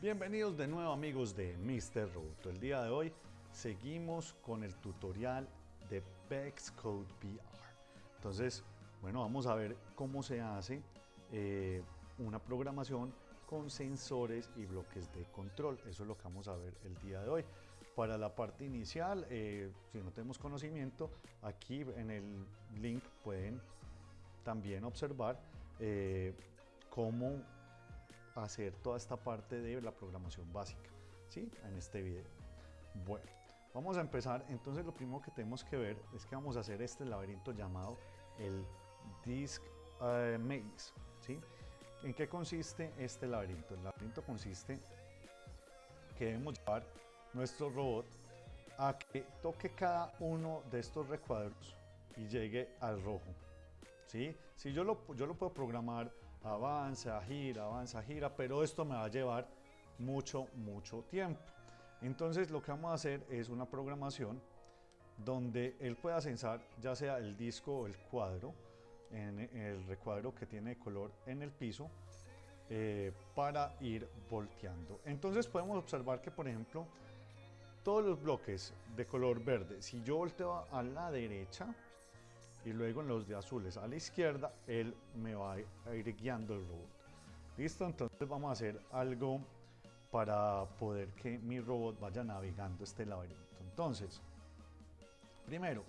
Bienvenidos de nuevo amigos de Mr. Roboto. El día de hoy seguimos con el tutorial de Bex Code VR. Entonces, bueno, vamos a ver cómo se hace eh, una programación con sensores y bloques de control. Eso es lo que vamos a ver el día de hoy. Para la parte inicial, eh, si no tenemos conocimiento, aquí en el link pueden también observar eh, cómo hacer toda esta parte de la programación básica, ¿sí? En este video. Bueno, vamos a empezar. Entonces lo primero que tenemos que ver es que vamos a hacer este laberinto llamado el Disk eh, Maze, ¿sí? ¿En qué consiste este laberinto? El laberinto consiste que debemos llevar nuestro robot a que toque cada uno de estos recuadros y llegue al rojo. ¿sí? Si yo lo, yo lo puedo programar avanza, gira, avanza, gira, pero esto me va a llevar mucho, mucho tiempo. Entonces lo que vamos a hacer es una programación donde él pueda censar ya sea el disco o el cuadro, en el recuadro que tiene color en el piso, eh, para ir volteando. Entonces podemos observar que por ejemplo todos los bloques de color verde, si yo volteo a la derecha, y luego en los de azules a la izquierda, él me va a ir guiando el robot. ¿Listo? Entonces vamos a hacer algo para poder que mi robot vaya navegando este laberinto. Entonces, primero,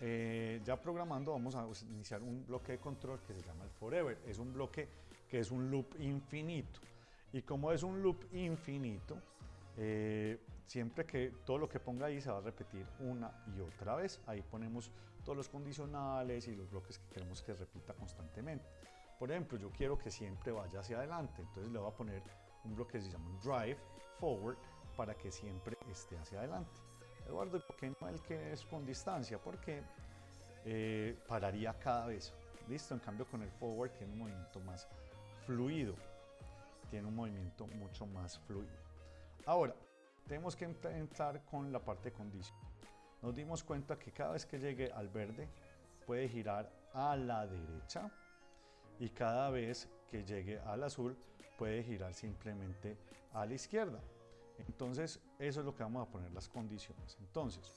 eh, ya programando vamos a iniciar un bloque de control que se llama el Forever. Es un bloque que es un loop infinito. Y como es un loop infinito, eh, siempre que todo lo que ponga ahí se va a repetir una y otra vez. Ahí ponemos todos los condicionales y los bloques que queremos que repita constantemente. Por ejemplo, yo quiero que siempre vaya hacia adelante, entonces le voy a poner un bloque que se llama drive forward para que siempre esté hacia adelante. Eduardo, ¿por qué no el que es con distancia? Porque eh, pararía cada vez. Listo, en cambio con el forward tiene un movimiento más fluido. Tiene un movimiento mucho más fluido. Ahora, tenemos que entrar con la parte de condición. Nos dimos cuenta que cada vez que llegue al verde puede girar a la derecha y cada vez que llegue al azul puede girar simplemente a la izquierda. Entonces, eso es lo que vamos a poner las condiciones. Entonces,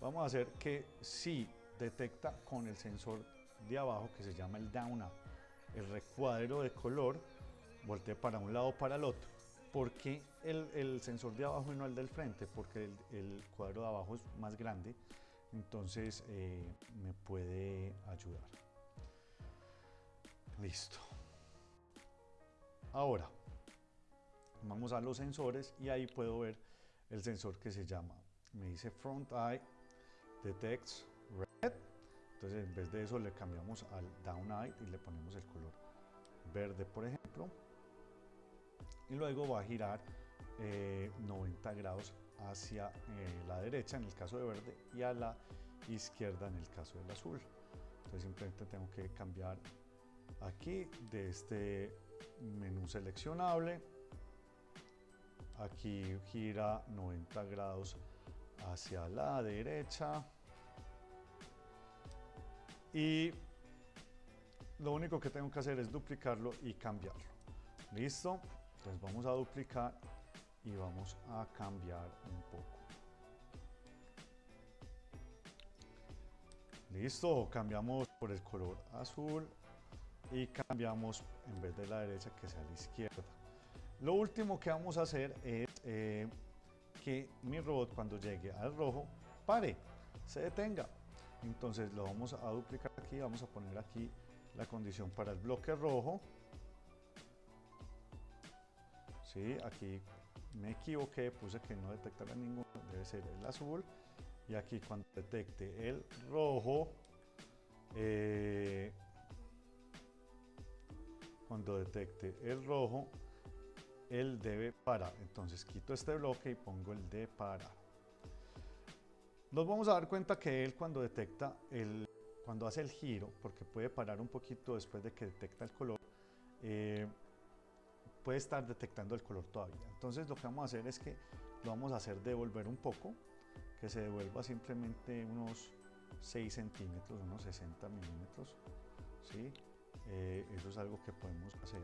vamos a hacer que si detecta con el sensor de abajo que se llama el down up, el recuadro de color, voltee para un lado o para el otro ¿Por qué el, sensor de abajo y no el del frente? Porque el, cuadro de abajo es más grande, entonces eh, me puede ayudar. Listo. Ahora, vamos a los sensores y ahí puedo ver el sensor que se llama, me dice Front Eye Detects Red. Entonces en vez de eso le cambiamos al Down Eye y le ponemos el color verde, por ejemplo y luego va a girar 90 eh, grados hacia eh, la derecha en el caso de verde y a la izquierda en el caso del azul. Entonces simplemente tengo que cambiar aquí de este menú seleccionable. Aquí gira 90 grados hacia la derecha. Y lo único que tengo que hacer es duplicarlo y cambiarlo. ¿Listo? Entonces vamos a duplicar y vamos a cambiar un poco. Listo, cambiamos por el color azul y cambiamos en vez de la derecha que sea la izquierda. Lo último que vamos a hacer es eh, que mi robot cuando llegue al rojo pare, se detenga. Entonces lo vamos a duplicar aquí, vamos a poner aquí la condición para el bloque rojo Aquí me equivoqué, puse que no detectara ninguno, debe ser el azul. Y aquí cuando detecte el rojo, eh, cuando detecte el rojo, él debe parar. Entonces quito este bloque y pongo el de parar. Nos vamos a dar cuenta que él cuando detecta el, cuando hace el giro, porque puede parar un poquito después de que detecta el color, eh, puede estar detectando el color todavía. Entonces lo que vamos a hacer es que lo vamos a hacer devolver un poco, que se devuelva simplemente unos 6 centímetros, unos 60 milímetros. ¿sí? Eh, eso es algo que podemos hacer.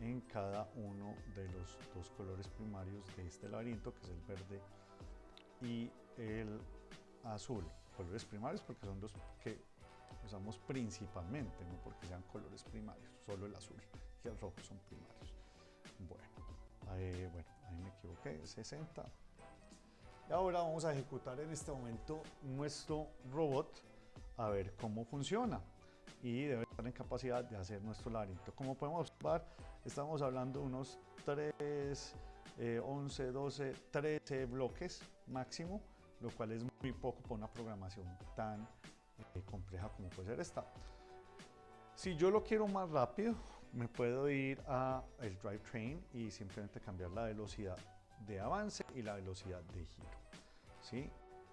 en cada uno de los dos colores primarios de este laberinto, que es el verde y el azul. Colores primarios porque son los que usamos principalmente, no porque sean colores primarios, solo el azul y el rojo son primarios. Bueno, ahí, me equivoqué, 60. Y ahora vamos a ejecutar en este momento nuestro robot a ver cómo funciona y debe estar en capacidad de hacer nuestro laberinto. Como podemos observar, estamos hablando de unos 3, 11, 12, 13 bloques máximo, lo cual es muy poco para una programación tan eh, compleja como puede ser esta. Si yo lo quiero más rápido, me puedo ir a el drivetrain y simplemente cambiar la velocidad de avance y la velocidad de giro. ¿sí?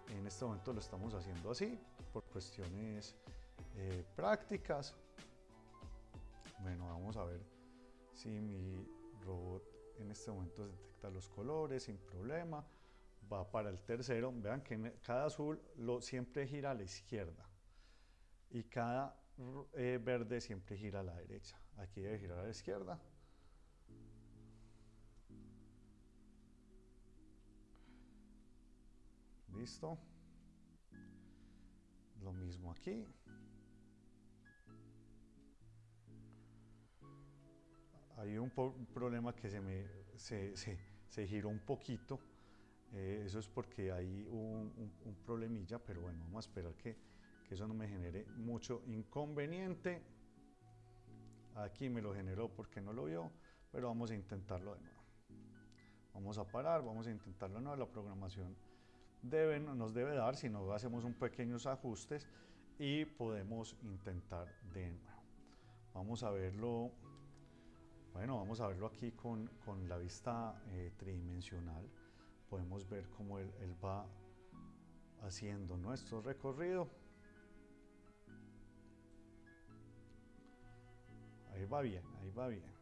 En este momento lo estamos haciendo así por cuestiones eh, prácticas. Bueno, vamos a ver si mi robot en este momento detecta los colores sin problema. Va para el tercero. Vean que cada azul lo, siempre gira a la izquierda y cada eh, verde siempre gira a la derecha. Aquí debe girar a la izquierda. Listo. Lo mismo aquí. Hay un, problema que se me se, giró un poquito. Eh, eso es porque hay un, un, problemilla, pero bueno, vamos a esperar que, que eso no me genere mucho inconveniente. Aquí me lo generó porque no lo vio, pero vamos a intentarlo de nuevo. Vamos a parar, vamos a intentarlo de nuevo. La programación deben, nos debe dar, si no hacemos un pequeños ajustes y podemos intentar de nuevo. Vamos a verlo, bueno, vamos a verlo aquí con, con la vista eh, tridimensional. Podemos ver cómo él va haciendo nuestro recorrido. Ahí va bien, ahí va bien.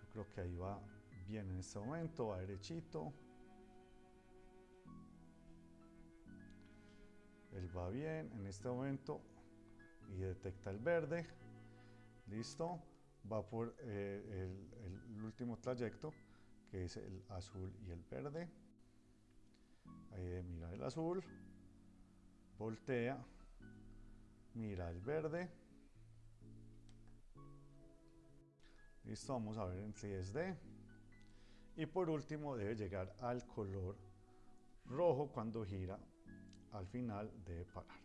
Yo creo que ahí va bien en este momento, va derechito. Él va bien en este momento y detecta el verde. Listo. Va por eh, el, último trayecto, que es el azul y el verde. Ahí mira el azul, voltea, mira el verde. Listo, vamos a ver en si es D. Y por último debe llegar al color rojo cuando gira al final de parar.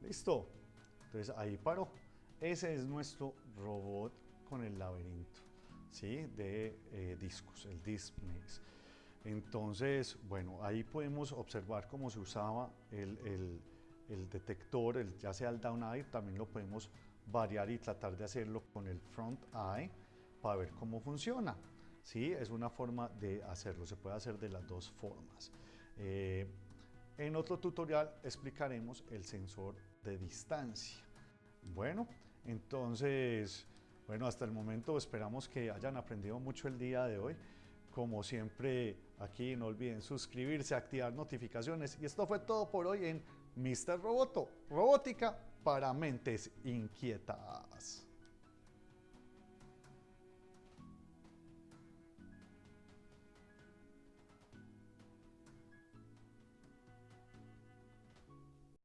Listo. Entonces ahí paró. Ese es nuestro robot con el laberinto ¿sí? de eh, discos, el Disc Maze. Entonces, bueno, ahí podemos observar cómo se usaba el, el, el detector, el, ya sea el down eye, también lo podemos variar y tratar de hacerlo con el front eye para ver cómo funciona. ¿sí? Es una forma de hacerlo, se puede hacer de las dos formas. Eh, en otro tutorial explicaremos el sensor de distancia. Bueno, entonces, bueno, hasta el momento esperamos que hayan aprendido mucho el día de hoy. Como siempre, aquí no olviden suscribirse, activar notificaciones. Y esto fue todo por hoy en Mr. Roboto, robótica para mentes inquietas.